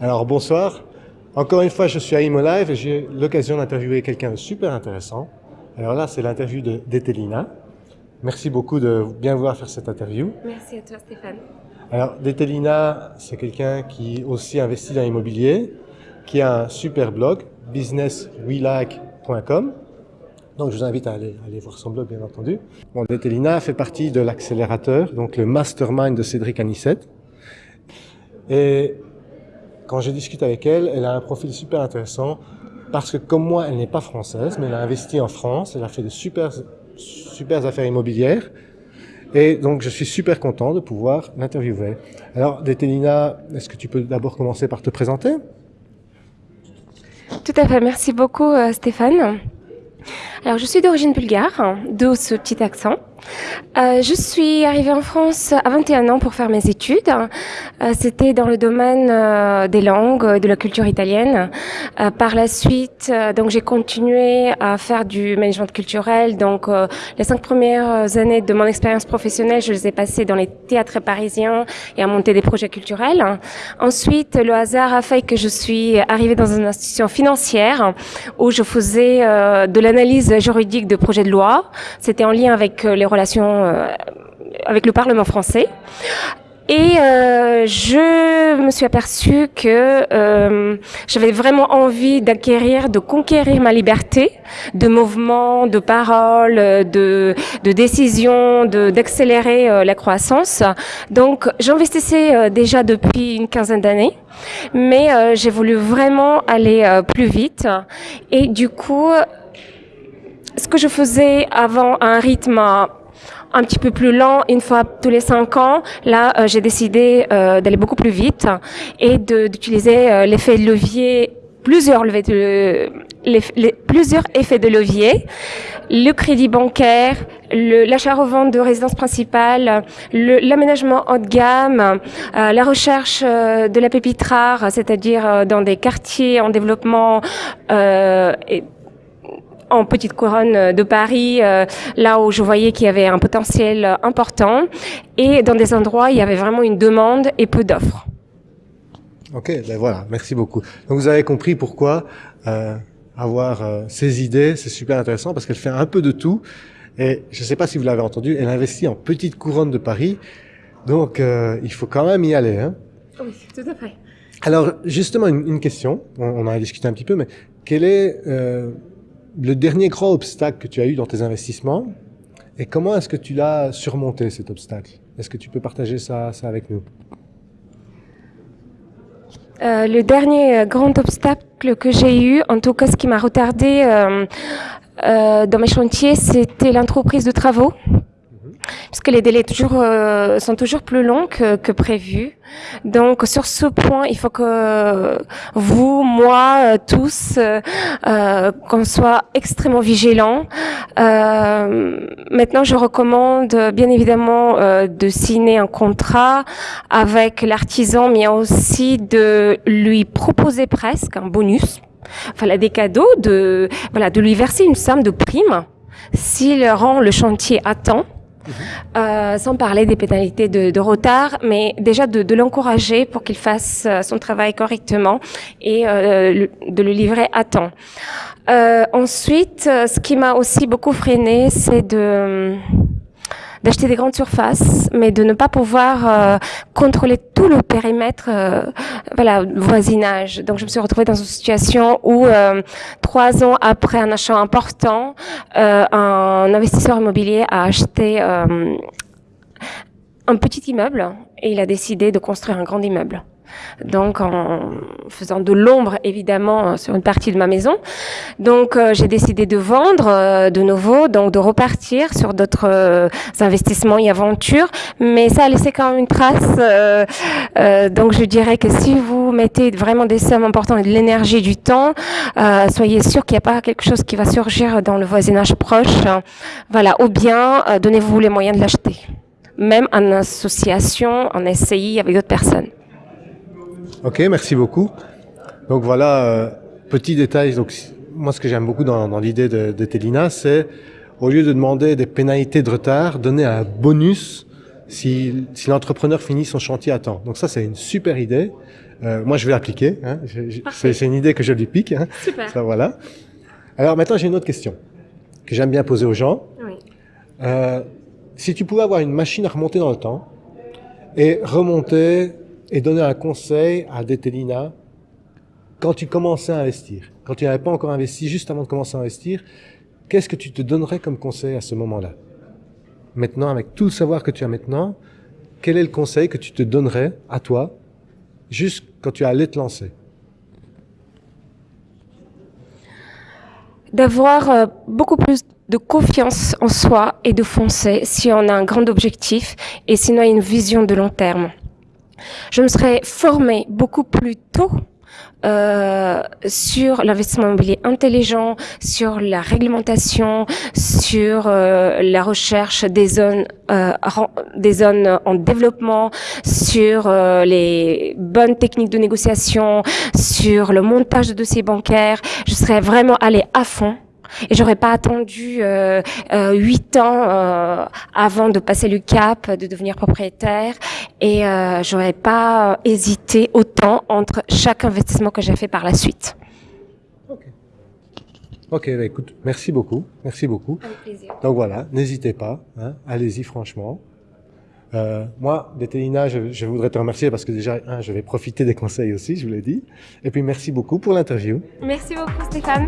Alors bonsoir. Encore une fois, je suis à Imo Live et j'ai l'occasion d'interviewer quelqu'un de super intéressant. Alors là, c'est l'interview d'Etelina. Merci beaucoup de bien vouloir faire cette interview. Merci à toi Stéphane. Alors Detelina, c'est quelqu'un qui aussi investit dans l'immobilier, qui a un super blog, businesswelike.com. Donc je vous invite à aller, aller, voir son blog bien entendu. Bon, Detelina fait partie de l'accélérateur, donc le mastermind de Cédric Anissette. Et quand je discute avec elle, elle a un profil super intéressant parce que comme moi, elle n'est pas française, mais elle a investi en France, elle a fait de super, super affaires immobilières. Et donc, je suis super content de pouvoir l'interviewer. Alors, Dételina, est-ce que tu peux d'abord commencer par te présenter? Tout à fait. Merci beaucoup, euh, Stéphane. Alors, je suis d'origine bulgare, d'où ce petit accent. Euh, je suis arrivée en France à 21 ans pour faire mes études. Euh, C'était dans le domaine euh, des langues, de la culture italienne. Par la suite, donc j'ai continué à faire du management culturel. Donc les cinq premières années de mon expérience professionnelle, je les ai passées dans les théâtres parisiens et à monter des projets culturels. Ensuite, le hasard a fait que je suis arrivée dans une institution financière où je faisais de l'analyse juridique de projets de loi. C'était en lien avec les relations euh, avec le Parlement français. Et euh, je me suis aperçue que euh, j'avais vraiment envie d'acquérir, de conquérir ma liberté de mouvement, de parole, de, de décision, d'accélérer euh, la croissance. Donc j'investissais déjà depuis une quinzaine d'années, mais j'ai voulu vraiment aller plus vite. Et du coup, ce que je faisais avant à un rythme un petit peu plus lent, une fois tous les cinq ans. Là, euh, j'ai décidé euh, d'aller beaucoup plus vite et d'utiliser euh, l'effet de levier, plusieurs, les, plusieurs effets de levier, le crédit bancaire, l'achat-revente de résidence principale, l'aménagement haut de gamme, la recherche de la pépite rare, c'est-à-dire dans des quartiers en développement et en petite couronne de Paris, euh, là où je voyais qu'il y avait un potentiel important, et dans des endroits où il y avait vraiment une demande et peu d'offres. Ok, ben voilà, merci beaucoup. Donc vous avez compris pourquoi euh, avoir euh, ces idées, c'est super intéressant parce qu'elle fait un peu de tout. Et je ne sais pas si vous l'avez entendu, elle investit en petite couronne de Paris, donc euh, il faut quand même y aller. Hein oui, tout à fait. Alors justement, une, une question, on, on, en a discuté un petit peu, mais quel est euh, le dernier grand obstacle que tu as eu dans tes investissements et comment est-ce que tu l'as surmonté cet obstacle? Est-ce que tu peux partager ça, avec nous? Euh, le dernier grand obstacle que j'ai eu, en tout cas ce qui m'a retardé euh, euh, dans mes chantiers, c'était l'entreprise de travaux parce que les délais toujours, euh, sont toujours plus longs que, que. Donc sur ce point, il faut que vous, moi, euh, tous, euh, qu'on soit extrêmement vigilants. Euh, maintenant, je recommande bien évidemment euh, de signer un contrat avec l'artisan, mais aussi de lui proposer presque un bonus, enfin des cadeaux, de voilà, de lui verser une somme de prime s'il rend le chantier à temps euh, sans parler des pénalités de, de retard, mais déjà de, de l'encourager pour qu'il fasse euh, son travail correctement et euh, de le livrer à temps. Euh, ensuite, ce qui m'a aussi beaucoup freiné, c'est de d'acheter des grandes surfaces, mais de ne pas pouvoir euh, contrôler tout le périmètre, euh, voilà, voisinage. Donc je me suis retrouvée dans une situation où euh, trois ans après un achat important, euh, un investisseur immobilier a acheté un petit immeuble et il a décidé de construire un grand immeuble donc en faisant de l'ombre évidemment sur une partie de ma maison. Donc euh, j'ai décidé de vendre euh, de nouveau, donc de repartir sur d'autres euh, investissements et aventures, mais ça a laissé quand même une trace. Euh, euh, donc je dirais que si vous mettez vraiment des sommes importantes et de l'énergie, du temps, soyez sûr qu'il n'y a pas quelque chose qui va surgir dans le voisinage proche. Voilà, ou bien donnez-vous les moyens de l'acheter même en association, en SCI avec d'autres personnes. Ok, merci beaucoup. Donc voilà, euh, petit détail. Donc moi, ce que j'aime beaucoup dans, dans l'idée de, de Télina, c'est au lieu de demander des pénalités de retard, donner un bonus si, si l'entrepreneur finit son chantier à temps. Donc ça, c'est une super idée. Euh, moi, je vais l'appliquer. Hein. C'est une idée que je lui pique. Hein. Super. Ça, voilà. Alors maintenant, j'ai une autre question que j'aime bien poser aux gens. Oui. Euh, si tu pouvais avoir une machine à remonter dans le temps et remonter et donner un conseil à Detelina quand tu commençais à investir, quand tu n'avais pas encore investi, juste avant de commencer à investir, qu'est-ce que tu te donnerais comme conseil à ce moment-là? Maintenant, avec tout le savoir que tu as maintenant, quel est le conseil que tu te donnerais à toi, juste quand tu allais te lancer? D'avoir euh, beaucoup plus de confiance en soi et de foncer si on a un grand objectif et sinon une vision de long terme. Je me serais formée beaucoup plus tôt euh, sur l'investissement immobilier intelligent, sur la réglementation, sur euh, la recherche des zones, euh, des zones en développement, sur les bonnes techniques de négociation, sur le montage de dossiers bancaires. Je serais vraiment allée à fond. Et j'aurais pas attendu euh, euh, huit ans euh, avant de passer le cap, de devenir propriétaire, et euh, j'aurais pas hésité autant entre chaque investissement que j'ai fait par la suite. Ok, bah écoute, merci beaucoup, merci beaucoup. Avec plaisir. Donc voilà, n'hésitez pas, hein, allez-y franchement. Euh, moi, Détélina, je, je voudrais te remercier parce que déjà, je vais profiter des conseils aussi, je vous l'ai dit. Et puis merci beaucoup pour l'interview. Merci beaucoup Stéphane.